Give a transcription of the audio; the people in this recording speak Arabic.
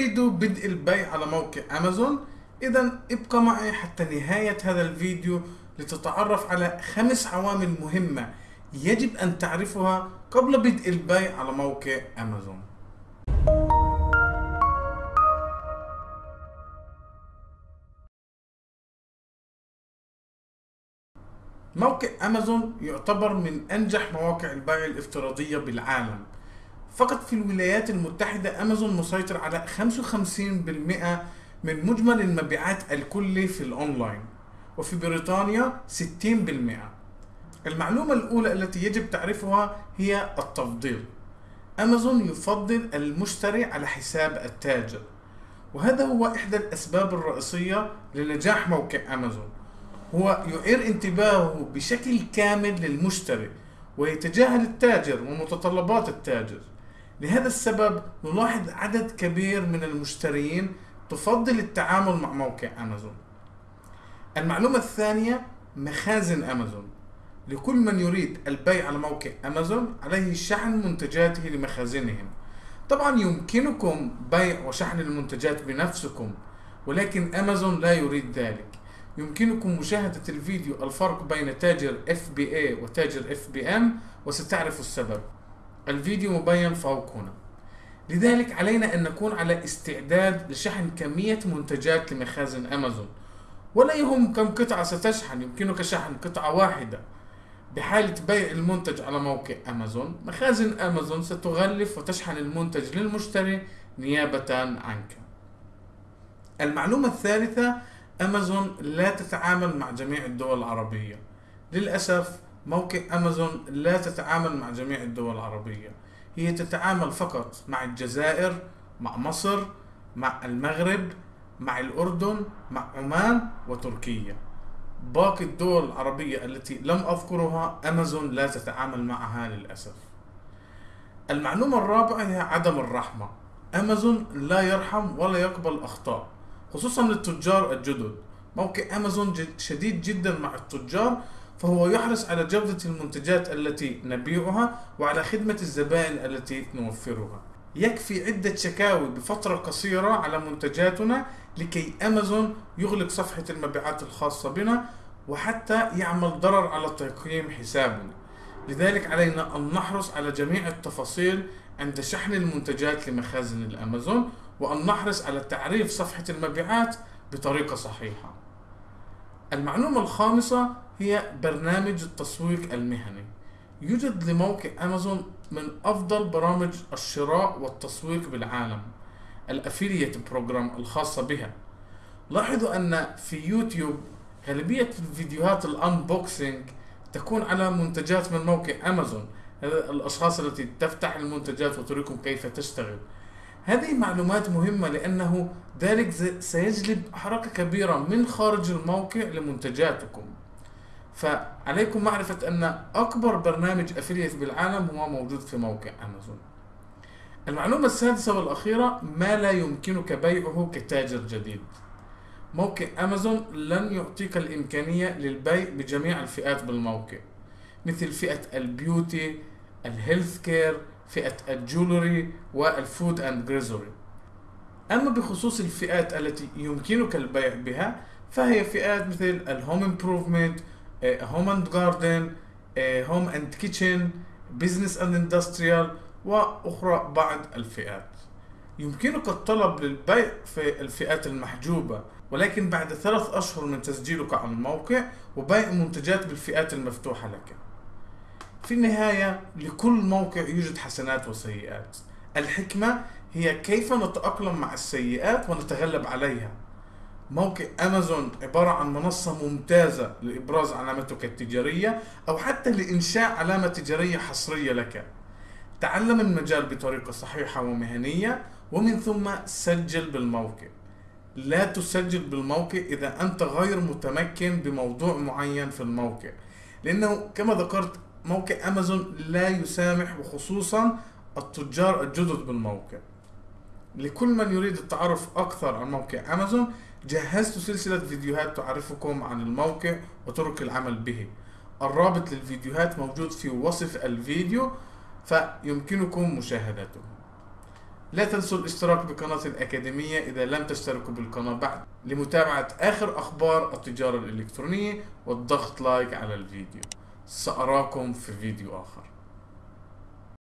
تريد بدء البيع على موقع أمازون؟ إذا ابقى معي حتى نهاية هذا الفيديو لتتعرف على خمس عوامل مهمة يجب أن تعرفها قبل بدء البيع على موقع أمازون موقع أمازون يعتبر من أنجح مواقع البيع الافتراضية بالعالم فقط في الولايات المتحدة أمازون مسيطر على 55% من مجمل المبيعات الكلي في الأونلاين وفي بريطانيا 60% المعلومة الأولى التي يجب تعرفها هي التفضيل. أمازون يفضل المشتري على حساب التاجر وهذا هو إحدى الأسباب الرئيسية لنجاح موقع أمازون. هو يعير انتباهه بشكل كامل للمشتري ويتجاهل التاجر ومتطلبات التاجر. لهذا السبب نلاحظ عدد كبير من المشترين تفضل التعامل مع موقع أمازون. المعلومة الثانية مخازن أمازون. لكل من يريد البيع على موقع أمازون عليه شحن منتجاته لمخازنهم. طبعا يمكنكم بيع وشحن المنتجات بنفسكم ولكن أمازون لا يريد ذلك. يمكنكم مشاهدة الفيديو الفرق بين تاجر FBA وتاجر FBM وستعرفوا السبب. الفيديو مبين فوق هنا لذلك علينا أن نكون على استعداد لشحن كمية منتجات لمخازن أمازون. ولا يهم كم قطعة ستشحن يمكنك شحن قطعة واحدة. بحالة بيع المنتج على موقع أمازون مخازن أمازون ستغلف وتشحن المنتج للمشتري نيابة عنك. المعلومة الثالثة أمازون لا تتعامل مع جميع الدول العربية. للأسف موقع أمازون لا تتعامل مع جميع الدول العربية. هي تتعامل فقط مع الجزائر مع مصر مع المغرب مع الأردن مع عمان وتركيا. باقي الدول العربية التي لم أذكرها أمازون لا تتعامل معها للأسف. المعلومة الرابعة هي عدم الرحمة. أمازون لا يرحم ولا يقبل أخطاء خصوصا للتجار الجدد. موقع أمازون شديد جدا مع التجار فهو يحرص على جودة المنتجات التي نبيعها وعلى خدمة الزبائن التي نوفرها. يكفي عدة شكاوي بفترة قصيرة على منتجاتنا لكي أمازون يغلق صفحة المبيعات الخاصة بنا وحتى يعمل ضرر على تقييم حسابنا. لذلك علينا أن نحرص على جميع التفاصيل عند شحن المنتجات لمخازن الأمازون وأن نحرص على تعريف صفحة المبيعات بطريقة صحيحة. المعلومة الخامسة هي برنامج التسويق المهني. يوجد لموقع أمازون من أفضل برامج الشراء والتسويق بالعالم ال affiliate program الخاصة بها. لاحظوا أن في يوتيوب غالبية الفيديوهات ال unboxing تكون على منتجات من موقع أمازون الأشخاص التي تفتح المنتجات وتريكم كيف تشتغل. هذه معلومات مهمة لأنه ذلك سيجلب حركة كبيرة من خارج الموقع لمنتجاتكم. فعليكم معرفة أن أكبر برنامج أفليت بالعالم هو موجود في موقع أمازون المعلومة السادسة والأخيرة ما لا يمكنك بيعه كتاجر جديد. موقع أمازون لن يعطيك الإمكانية للبيع بجميع الفئات بالموقع مثل فئة ال beauty ال health care فئة ال jewelry وال food and grocery. أما بخصوص الفئات التي يمكنك البيع بها فهي فئات مثل ال home improvement home and garden home and kitchen business and industrial وأخرى بعض الفئات. يمكنك الطلب للبيع في الفئات المحجوبة ولكن بعد ثلاث أشهر من تسجيلك على الموقع وبيع منتجات بالفئات المفتوحة لك. في النهاية لكل موقع يوجد حسنات وسيئات. الحكمة هي كيف نتأقلم مع السيئات ونتغلب عليها. موقع أمازون عبارة عن منصة ممتازة لإبراز علامتك التجارية أو حتى لإنشاء علامة تجارية حصرية لك. تعلم المجال بطريقة صحيحة ومهنية ومن ثم سجل بالموقع. لا تسجل بالموقع إذا أنت غير متمكن بموضوع معين في الموقع لأنه كما ذكرت موقع أمازون لا يسامح وخصوصا التجار الجدد بالموقع. لكل من يريد التعرف أكثر عن موقع أمازون جهزت سلسلة فيديوهات تعرفكم عن الموقع وطرق العمل به. الرابط للفيديوهات موجود في وصف الفيديو فيمكنكم مشاهدته. لا تنسوا الاشتراك بقناة الأكاديمية إذا لم تشتركوا بالقناة بعد. لمتابعة آخر أخبار التجارة الإلكترونية والضغط لايك على الفيديو. سأراكم في فيديو آخر.